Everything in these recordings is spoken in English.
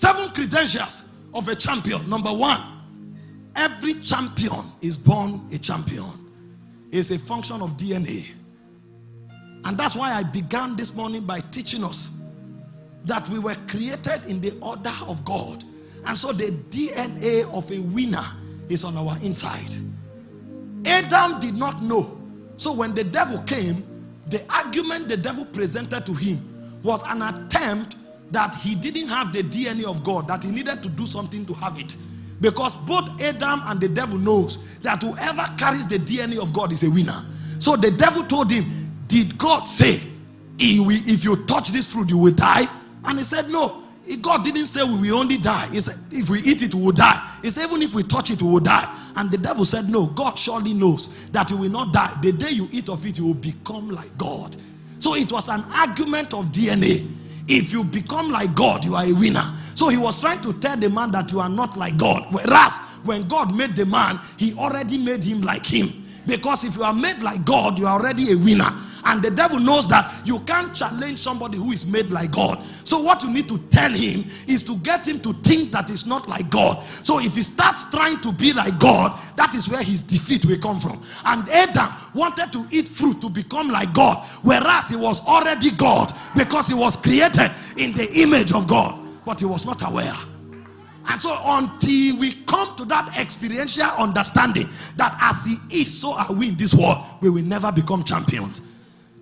Seven credentials of a champion. Number one, every champion is born a champion. It's a function of DNA. And that's why I began this morning by teaching us that we were created in the order of God. And so the DNA of a winner is on our inside. Adam did not know. So when the devil came, the argument the devil presented to him was an attempt that he didn't have the DNA of God, that he needed to do something to have it. Because both Adam and the devil knows that whoever carries the DNA of God is a winner. So the devil told him, did God say, if you touch this fruit, you will die? And he said, no. God didn't say we will only die. He said, if we eat it, we will die. He said, even if we touch it, we will die. And the devil said, no, God surely knows that you will not die. The day you eat of it, you will become like God. So it was an argument of DNA. If you become like God, you are a winner. So he was trying to tell the man that you are not like God. Whereas when God made the man, he already made him like him. Because if you are made like God, you are already a winner. And the devil knows that you can't challenge somebody who is made like God. So what you need to tell him is to get him to think that he's not like God. So if he starts trying to be like God, that is where his defeat will come from. And Adam wanted to eat fruit to become like God, whereas he was already God because he was created in the image of God. But he was not aware. And so until we come to that experiential understanding that as he is, so are we in this world, we will never become champions.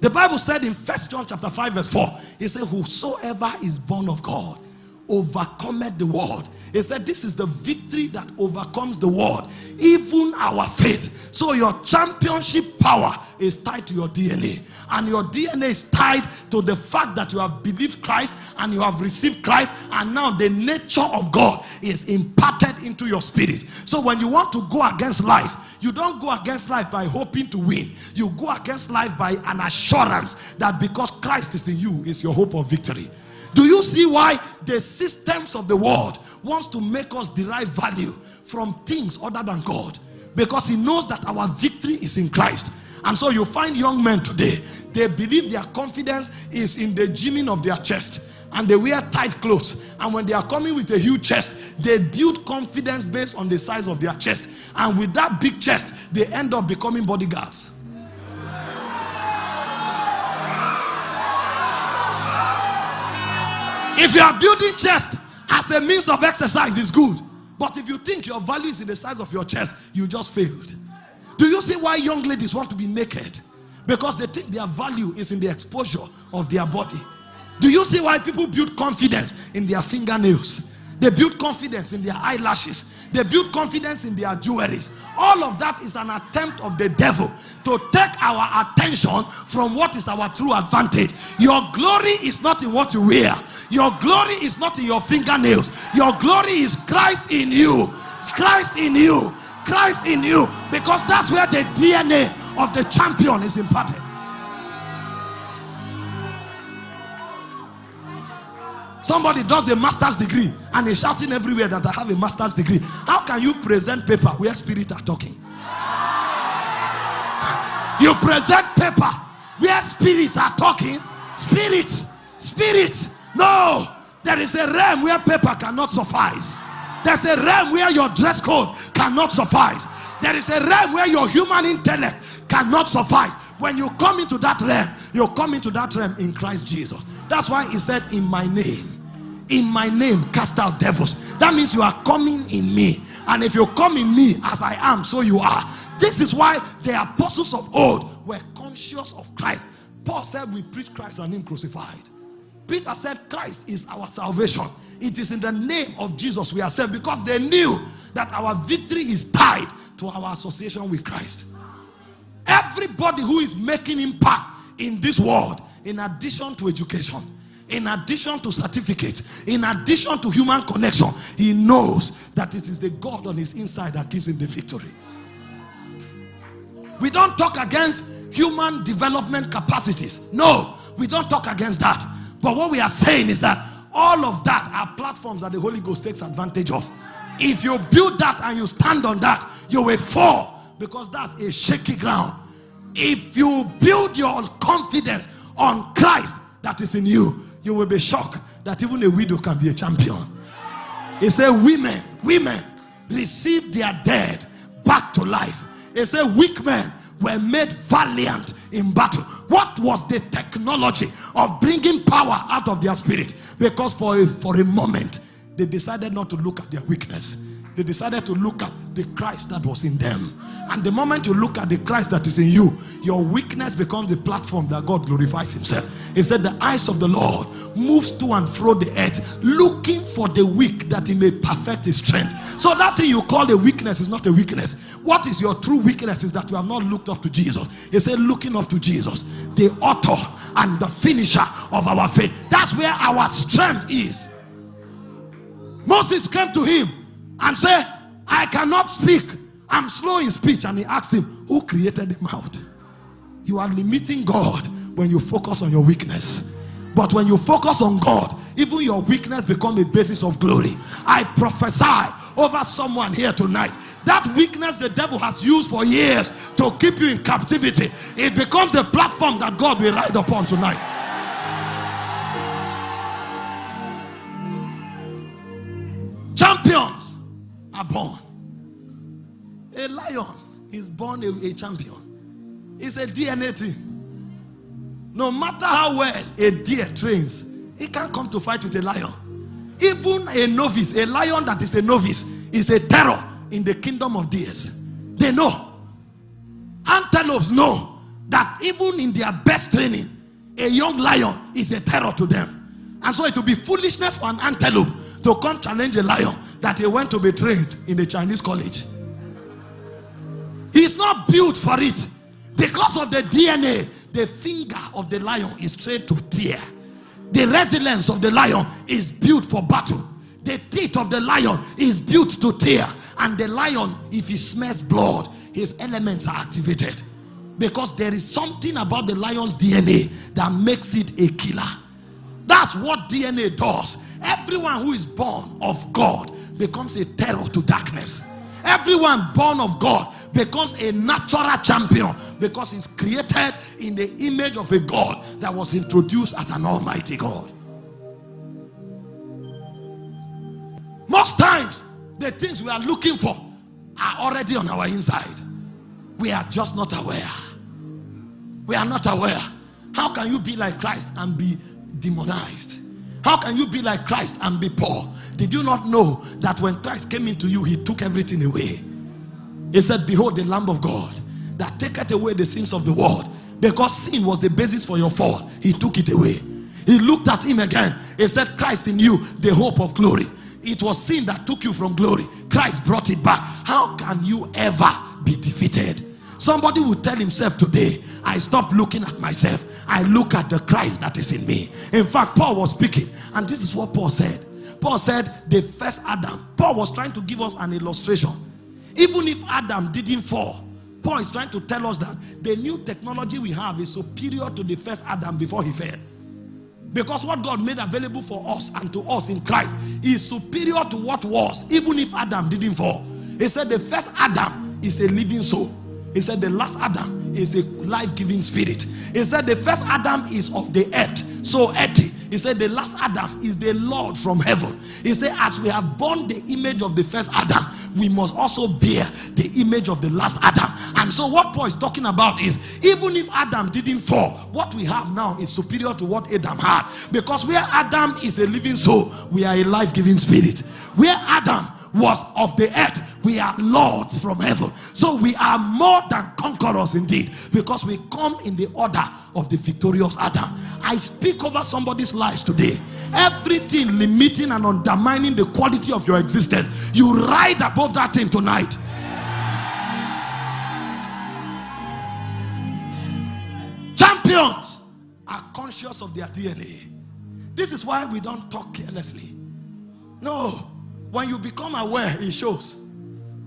The Bible said in First John chapter 5 verse 4, it said, whosoever is born of God overcometh the world. He said, this is the victory that overcomes the world, even our faith. So your championship power is tied to your DNA. And your DNA is tied to the fact that you have believed Christ and you have received Christ. And now the nature of God is imparted into your spirit. So when you want to go against life, you don't go against life by hoping to win. You go against life by an assurance that because Christ is in you is your hope of victory. Do you see why the systems of the world wants to make us derive value from things other than God? Because he knows that our victory is in Christ. And so you find young men today, they believe their confidence is in the gymming of their chest and they wear tight clothes and when they are coming with a huge chest they build confidence based on the size of their chest and with that big chest they end up becoming bodyguards if you are building chest as a means of exercise is good. But if you think your value is in the size of your chest you just failed. Do you see why young ladies want to be naked? Because they think their value is in the exposure of their body. Do you see why people build confidence in their fingernails? They build confidence in their eyelashes. They build confidence in their jewelries. All of that is an attempt of the devil to take our attention from what is our true advantage. Your glory is not in what you wear. Your glory is not in your fingernails. Your glory is Christ in you. Christ in you. Christ in you. Because that's where the DNA of the champion is imparted. Somebody does a master's degree and is shouting everywhere that I have a master's degree. How can you present paper where spirit are talking? You present paper where spirits are talking. Spirit, spirit. No, there is a realm where paper cannot suffice. There's a realm where your dress code cannot suffice. There is a realm where your human intellect cannot suffice. When you come into that realm, you come into that realm in Christ Jesus. That's why he said, In my name in my name cast out devils. That means you are coming in me. And if you come in me as i am so you are. This is why the apostles of old were conscious of christ. Paul said we preach christ and him crucified. Peter said christ is our salvation. It is in the name of jesus we are saved because they knew that our victory is tied to our association with christ everybody who is making impact in this world in addition to education in addition to certificates, in addition to human connection, he knows that it is the God on his inside that gives him the victory. We don't talk against human development capacities. No, we don't talk against that. But what we are saying is that all of that are platforms that the Holy Ghost takes advantage of. If you build that and you stand on that, you will fall because that's a shaky ground. If you build your confidence on Christ that is in you, you will be shocked that even a widow can be a champion. He said, Women, women received their dead back to life. He said, Weak men were made valiant in battle. What was the technology of bringing power out of their spirit? Because for a, for a moment, they decided not to look at their weakness they decided to look at the Christ that was in them. And the moment you look at the Christ that is in you, your weakness becomes the platform that God glorifies himself. He said, the eyes of the Lord moves to and fro the earth, looking for the weak that he may perfect his strength. So that thing you call a weakness is not a weakness. What is your true weakness is that you have not looked up to Jesus. He said, looking up to Jesus, the author and the finisher of our faith. That's where our strength is. Moses came to him and say, I cannot speak. I'm slow in speech. And he asked him, Who created the mouth? You are limiting God when you focus on your weakness. But when you focus on God, even your weakness becomes a basis of glory. I prophesy over someone here tonight. That weakness the devil has used for years to keep you in captivity, it becomes the platform that God will ride upon tonight. Are born. A lion is born a, a champion. It's a DNA thing. No matter how well a deer trains, he can't come to fight with a lion. Even a novice, a lion that is a novice, is a terror in the kingdom of deers. They know. Antelopes know that even in their best training, a young lion is a terror to them. And so it will be foolishness for an antelope to come challenge a lion that he went to be trained in a Chinese college. He's not built for it. Because of the DNA, the finger of the lion is trained to tear. The resilience of the lion is built for battle. The teeth of the lion is built to tear. And the lion, if he smells blood, his elements are activated. Because there is something about the lion's DNA that makes it a killer. That's what DNA does. Everyone who is born of God becomes a terror to darkness. Everyone born of God becomes a natural champion because he's created in the image of a God that was introduced as an almighty God. Most times, the things we are looking for are already on our inside. We are just not aware. We are not aware. How can you be like Christ and be demonized? How can you be like Christ and be poor? Did you not know that when Christ came into you, he took everything away? He said, Behold, the Lamb of God that taketh away the sins of the world. Because sin was the basis for your fall, he took it away. He looked at him again. He said, Christ in you, the hope of glory. It was sin that took you from glory. Christ brought it back. How can you ever be defeated? Somebody will tell himself today, I stop looking at myself. I look at the Christ that is in me. In fact, Paul was speaking, and this is what Paul said. Paul said, The first Adam. Paul was trying to give us an illustration. Even if Adam didn't fall, Paul is trying to tell us that the new technology we have is superior to the first Adam before he fell. Because what God made available for us and to us in Christ is superior to what was, even if Adam didn't fall. He said, The first Adam is a living soul. He said the last Adam is a life-giving spirit. He said the first Adam is of the earth, so earthy. He said the last Adam is the Lord from heaven. He said as we have borne the image of the first Adam, we must also bear the image of the last Adam. And so what Paul is talking about is even if Adam didn't fall, what we have now is superior to what Adam had. Because where Adam is a living soul, we are a life-giving spirit. Where Adam was of the earth, we are lords from heaven. So we are more than conquerors indeed because we come in the order of the victorious Adam. I speak over somebody's lives today. Everything limiting and undermining the quality of your existence, you ride above that thing tonight. Champions are conscious of their DNA. This is why we don't talk carelessly. No, when you become aware, it shows.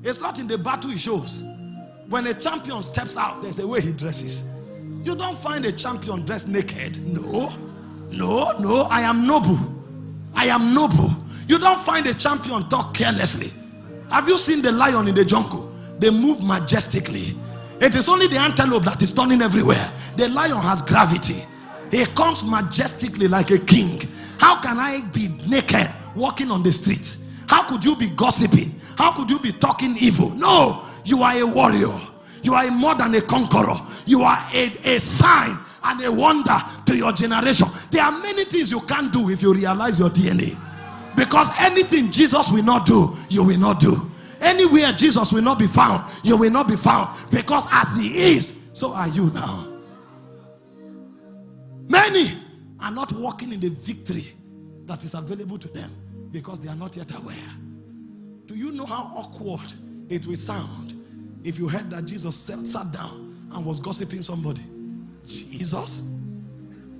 It's not in the battle, it shows. When a champion steps out, there's a way he dresses. You don't find a champion dressed naked. No, no, no. I am noble. I am noble. You don't find a champion talk carelessly. Have you seen the lion in the jungle? They move majestically. It is only the antelope that is turning everywhere. The lion has gravity. He comes majestically like a king. How can I be naked walking on the street? How could you be gossiping? How could you be talking evil? No, you are a warrior. You are more than a conqueror. You are a, a sign and a wonder to your generation. There are many things you can't do if you realize your DNA. Because anything Jesus will not do, you will not do. Anywhere Jesus will not be found, you will not be found. Because as he is, so are you now. Many are not walking in the victory that is available to them because they are not yet aware. Do you know how awkward it will sound if you heard that Jesus sat down and was gossiping somebody? Jesus,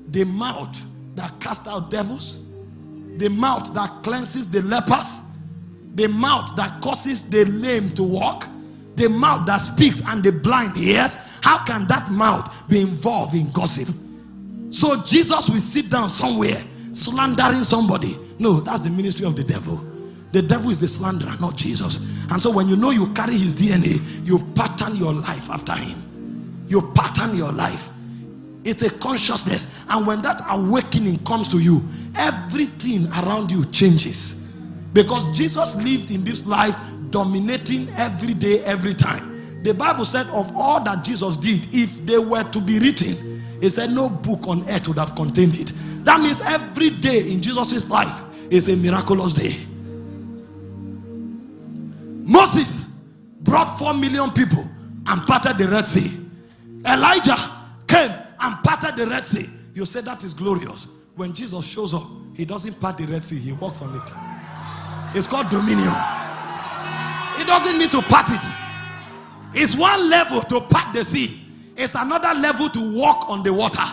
the mouth that cast out devils, the mouth that cleanses the lepers, the mouth that causes the lame to walk, the mouth that speaks and the blind hears. How can that mouth be involved in gossip? So Jesus will sit down somewhere slandering somebody. No, that's the ministry of the devil. The devil is the slanderer, not Jesus. And so when you know you carry his DNA, you pattern your life after him. You pattern your life. It's a consciousness. And when that awakening comes to you, everything around you changes. Because Jesus lived in this life dominating every day, every time. The Bible said, of all that Jesus did, if they were to be written, he said, no book on earth would have contained it. That means every day in Jesus' life is a miraculous day. Moses brought four million people and parted the Red Sea. Elijah came and parted the Red Sea. You say that is glorious. When Jesus shows up, he doesn't part the Red Sea, he walks on it. It's called dominion. He doesn't need to part it. It's one level to part the sea, it's another level to walk on the water.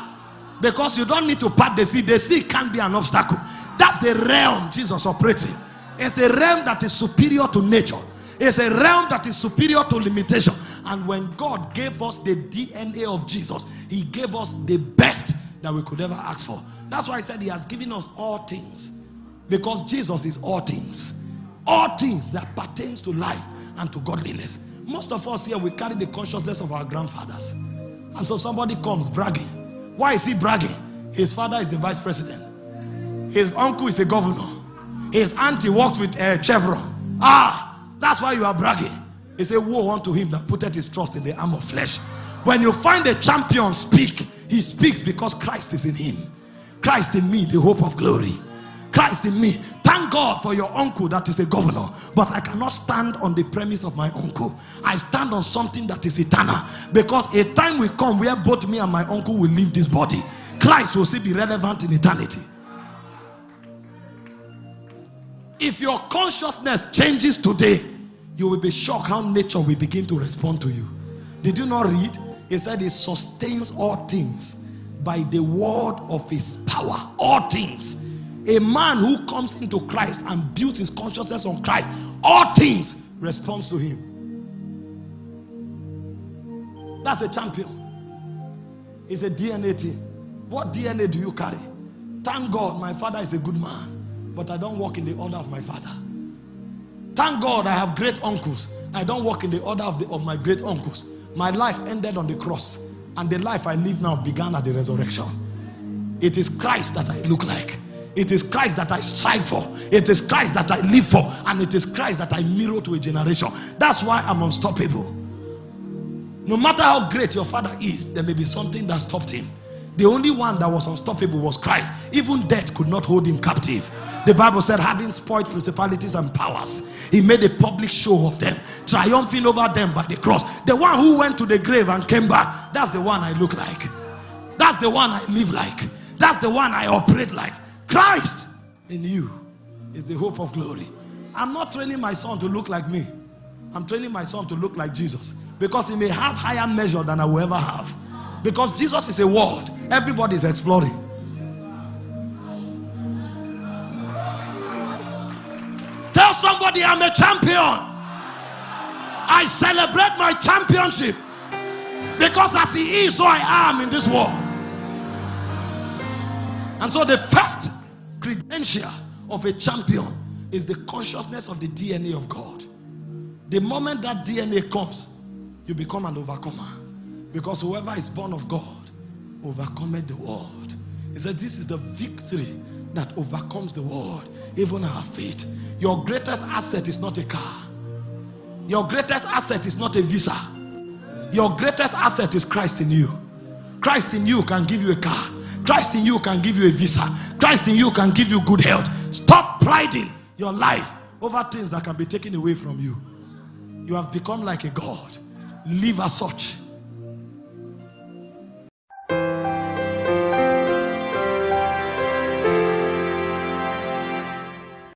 Because you don't need to part the sea, the sea can't be an obstacle. That's the realm Jesus operates in. It's a realm that is superior to nature. It's a realm that is superior to limitation. And when God gave us the DNA of Jesus, He gave us the best that we could ever ask for. That's why I said He has given us all things. Because Jesus is all things. All things that pertains to life and to godliness. Most of us here, we carry the consciousness of our grandfathers. And so somebody comes bragging. Why is he bragging? His father is the vice president. His uncle is a governor. His auntie works with a chevron. Ah, that's why you are bragging. He said, Woe unto him that putteth his trust in the arm of flesh. When you find a champion speak, he speaks because Christ is in him. Christ in me, the hope of glory. Christ in me. Thank God for your uncle that is a governor. But I cannot stand on the premise of my uncle. I stand on something that is eternal. Because a time will come where both me and my uncle will leave this body. Christ will still be relevant in eternity. If your consciousness changes today, you will be shocked how nature will begin to respond to you. Did you not read? He said he sustains all things by the word of his power. All things. A man who comes into Christ and builds his consciousness on Christ, all things responds to him. That's a champion. It's a DNA thing. What DNA do you carry? Thank God my father is a good man, but I don't walk in the order of my father. Thank God I have great uncles. I don't walk in the order of, the, of my great uncles. My life ended on the cross, and the life I live now began at the resurrection. It is Christ that I look like. It is Christ that I strive for. It is Christ that I live for. And it is Christ that I mirror to a generation. That's why I'm unstoppable. No matter how great your father is, there may be something that stopped him. The only one that was unstoppable was Christ. Even death could not hold him captive. The Bible said, having spoiled principalities and powers, he made a public show of them, triumphing over them by the cross. The one who went to the grave and came back, that's the one I look like. That's the one I live like. That's the one I operate like. Christ in you is the hope of glory. I'm not training my son to look like me. I'm training my son to look like Jesus because he may have higher measure than I will ever have. Because Jesus is a world, everybody is exploring. Tell somebody I'm a champion. I celebrate my championship because as he is, so I am in this world. And so the first credential of a champion is the consciousness of the DNA of God. The moment that DNA comes, you become an overcomer. Because whoever is born of God overcometh the world. He said, This is the victory that overcomes the world, even our faith. Your greatest asset is not a car. Your greatest asset is not a visa. Your greatest asset is Christ in you. Christ in you can give you a car. Christ in you can give you a visa. Christ in you can give you good health. Stop priding your life over things that can be taken away from you. You have become like a God. Live as such.